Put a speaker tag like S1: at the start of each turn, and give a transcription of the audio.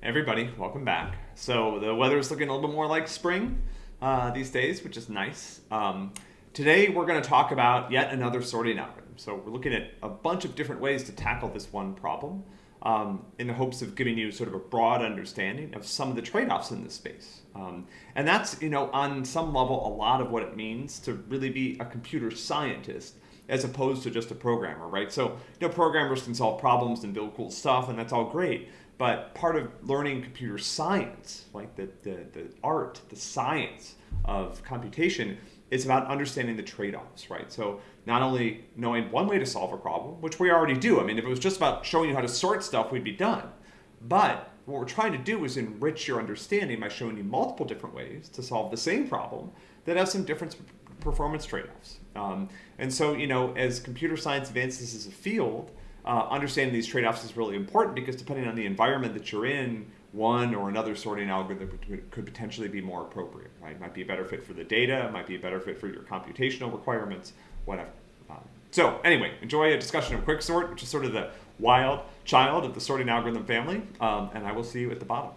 S1: Everybody, welcome back. So the weather is looking a little bit more like spring uh, these days, which is nice. Um, today we're going to talk about yet another sorting algorithm. So we're looking at a bunch of different ways to tackle this one problem um, in the hopes of giving you sort of a broad understanding of some of the trade-offs in this space. Um, and that's, you know, on some level, a lot of what it means to really be a computer scientist as opposed to just a programmer, right? So, you know, programmers can solve problems and build cool stuff, and that's all great. But part of learning computer science, like the, the, the art, the science of computation, is about understanding the trade-offs, right? So not only knowing one way to solve a problem, which we already do. I mean, if it was just about showing you how to sort stuff, we'd be done. But what we're trying to do is enrich your understanding by showing you multiple different ways to solve the same problem that have some different performance trade-offs. Um, and so, you know, as computer science advances as a field, uh, understanding these trade-offs is really important because depending on the environment that you're in, one or another sorting algorithm could potentially be more appropriate, right? It might be a better fit for the data, it might be a better fit for your computational requirements, whatever. Um, so anyway, enjoy a discussion of quicksort, which is sort of the wild child of the sorting algorithm family, um, and I will see you at the bottom.